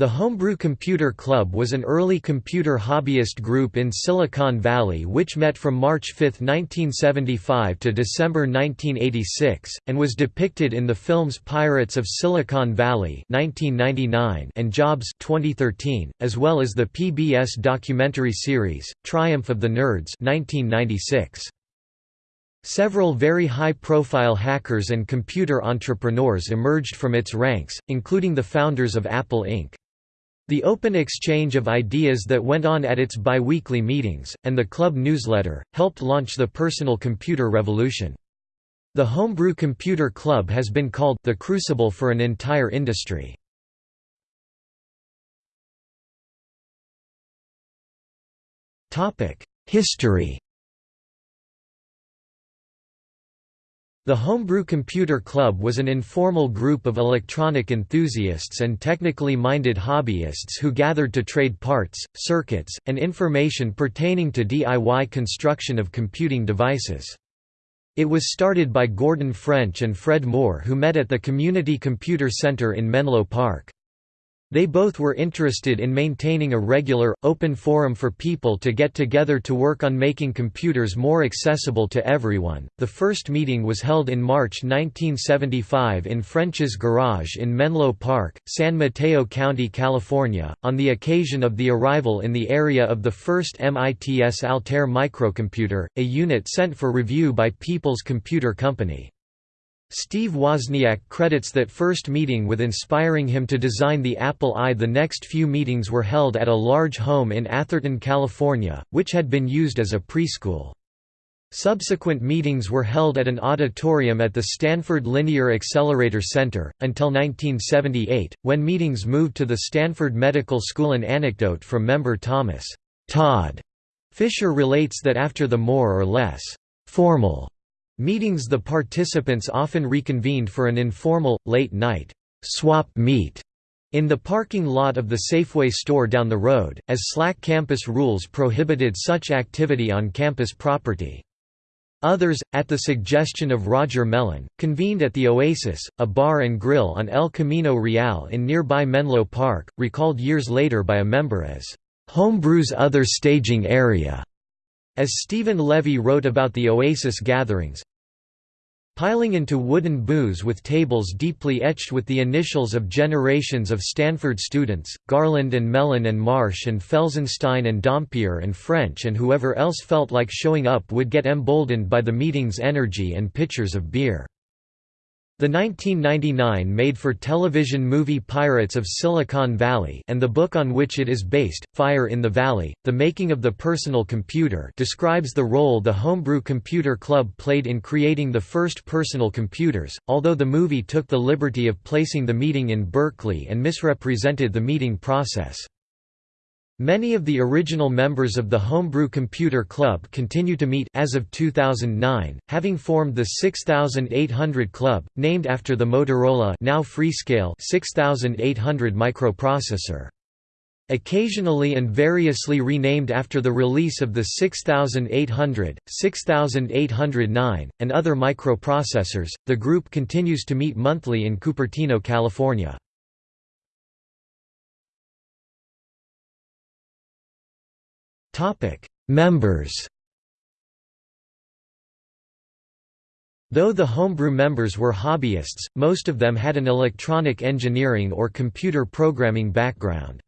The Homebrew Computer Club was an early computer hobbyist group in Silicon Valley which met from March 5, 1975 to December 1986, and was depicted in the films Pirates of Silicon Valley 1999 and Jobs 2013, as well as the PBS documentary series, Triumph of the Nerds 1996. Several very high-profile hackers and computer entrepreneurs emerged from its ranks, including the founders of Apple Inc. The open exchange of ideas that went on at its biweekly meetings, and the club newsletter, helped launch the personal computer revolution. The Homebrew Computer Club has been called the crucible for an entire industry. History The Homebrew Computer Club was an informal group of electronic enthusiasts and technically minded hobbyists who gathered to trade parts, circuits, and information pertaining to DIY construction of computing devices. It was started by Gordon French and Fred Moore who met at the Community Computer Center in Menlo Park. They both were interested in maintaining a regular, open forum for people to get together to work on making computers more accessible to everyone. The first meeting was held in March 1975 in French's Garage in Menlo Park, San Mateo County, California, on the occasion of the arrival in the area of the first MITS Altair microcomputer, a unit sent for review by People's Computer Company. Steve Wozniak credits that first meeting with inspiring him to design the Apple I. The next few meetings were held at a large home in Atherton, California, which had been used as a preschool. Subsequent meetings were held at an auditorium at the Stanford Linear Accelerator Center, until 1978, when meetings moved to the Stanford Medical School. An anecdote from member Thomas Todd Fischer relates that after the more or less formal Meetings The participants often reconvened for an informal, late-night swap meet in the parking lot of the Safeway store down the road, as SLAC campus rules prohibited such activity on campus property. Others, at the suggestion of Roger Melen, convened at the Oasis, a bar and grill on El Camino Real in nearby Menlo Park, recalled years later by a member as, "...homebrew's other staging area." As Steven Levy wrote about the Oasis gatherings, Piling into wooden booths with tables deeply etched with the initials of generations of Stanford students, Garland and Melen and Marsh and Felsenstein and Dompier and French and whoever else felt like showing up would get emboldened by the meeting's energy and pitchers of beer. The 1999 made-for-television movie Pirates of Silicon Valley and the book on which it is based, Fire in the Valley, The Making of the Personal Computer describes the role the Homebrew Computer Club played in creating the first personal computers, although the movie took the liberty of placing the meeting in Berkeley and misrepresented the meeting process. Many of the original members of the Homebrew Computer Club continue to meet as of 2009, having formed the 6800 Club, named after the Motorola now Freescale 6800 microprocessor. Occasionally and variously renamed after the release of the 6800, 6809, and other microprocessors, the group continues to meet monthly in Cupertino, California. Members Though the homebrew members were hobbyists, most of them had an electronic engineering or computer programming background.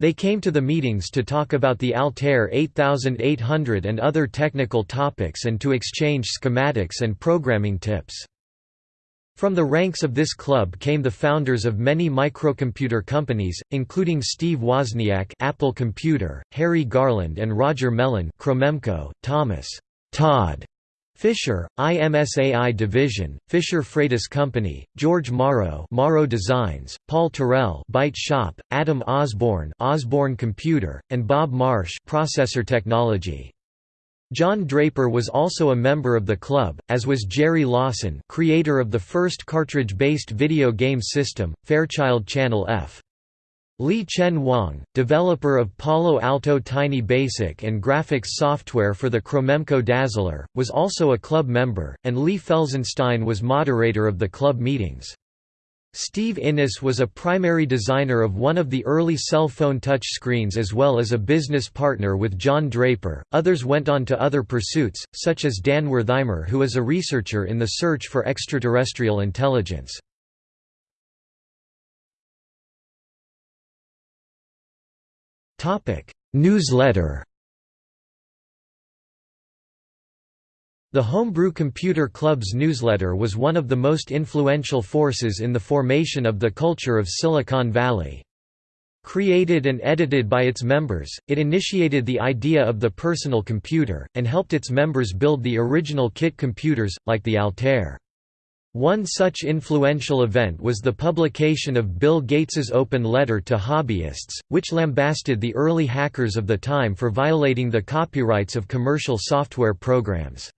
They came to the meetings to talk about the Altair 8800 and other technical topics and to exchange schematics and programming tips. From the ranks of this club came the founders of many microcomputer companies, including Steve Wozniak Apple Computer, Harry Garland and Roger Melen Cromemco, Thomas Todd Fischer, IMSAI Division, Fischer Freitas Company, George Morrow Morrow Designs, Paul Terrell Byte Shop, Adam Osborne Osborne Computer, and Bob Marsh Processor Technology. John Draper was also a member of the club, as was Jerry Lawson creator of the first cartridge-based video game system, Fairchild Channel F. Li-Chen Wang, developer of Palo Alto Tiny Basic and graphics software for the Cromemco Dazzler, was also a club member, and Lee Felsenstein was moderator of the club meetings. Steve Innes was a primary designer of one of the early cell phone touchscreens as well as a business partner with John Draper. Others went on to other pursuits, such as Dan Werthimer, who is a researcher in the search for extraterrestrial intelligence. Topic: Newsletter The Homebrew Computer Club's newsletter was one of the most influential forces in the formation of the culture of Silicon Valley. Created and edited by its members, it initiated the idea of the personal computer, and helped its members build the original kit computers, like the Altair. One such influential event was the publication of Bill Gates's open letter to hobbyists, which lambasted the early hackers of the time for violating the copyrights of commercial software programs.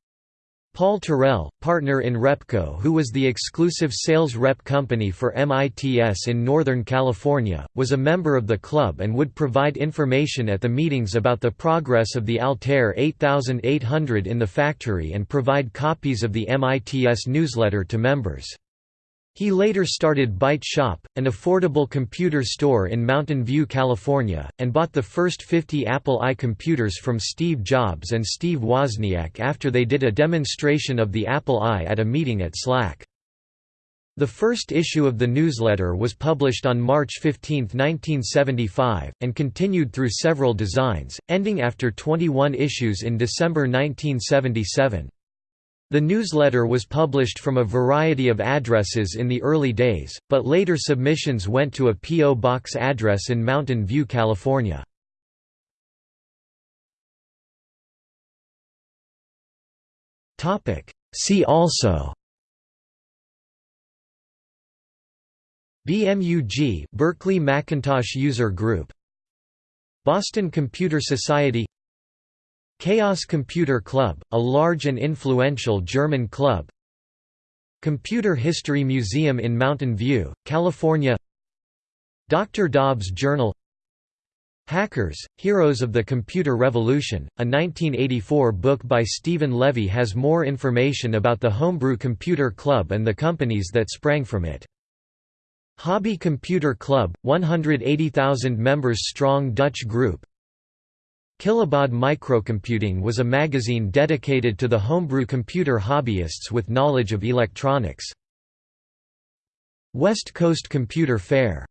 Paul Terrell, partner in Repco who was the exclusive sales rep company for MITS in Northern California, was a member of the club and would provide information at the meetings about the progress of the Altair 8800 in the factory and provide copies of the MITS newsletter to members. He later started Byte Shop, an affordable computer store in Mountain View, California, and bought the first 50 Apple I computers from Steve Jobs and Steve Wozniak after they did a demonstration of the Apple I at a meeting at SLAC. The first issue of the newsletter was published on March 15, 1975, and continued through several designs, ending after 21 issues in December 1977. The newsletter was published from a variety of addresses in the early days, but later submissions went to a P.O. Box address in Mountain View, California. See also BMUG Berkeley Macintosh User Group Boston Computer Society Chaos Computer Club, a large and influential German club Computer History Museum in Mountain View, California Dr. Dobbs Journal Hackers, Heroes of the Computer Revolution, a 1984 book by Steven Levy has more information about the Homebrew Computer Club and the companies that sprang from it. Hobby Computer Club, 180,000 members strong Dutch group Kilobaud Microcomputing was a magazine dedicated to the homebrew computer hobbyists with knowledge of electronics. West Coast Computer Fair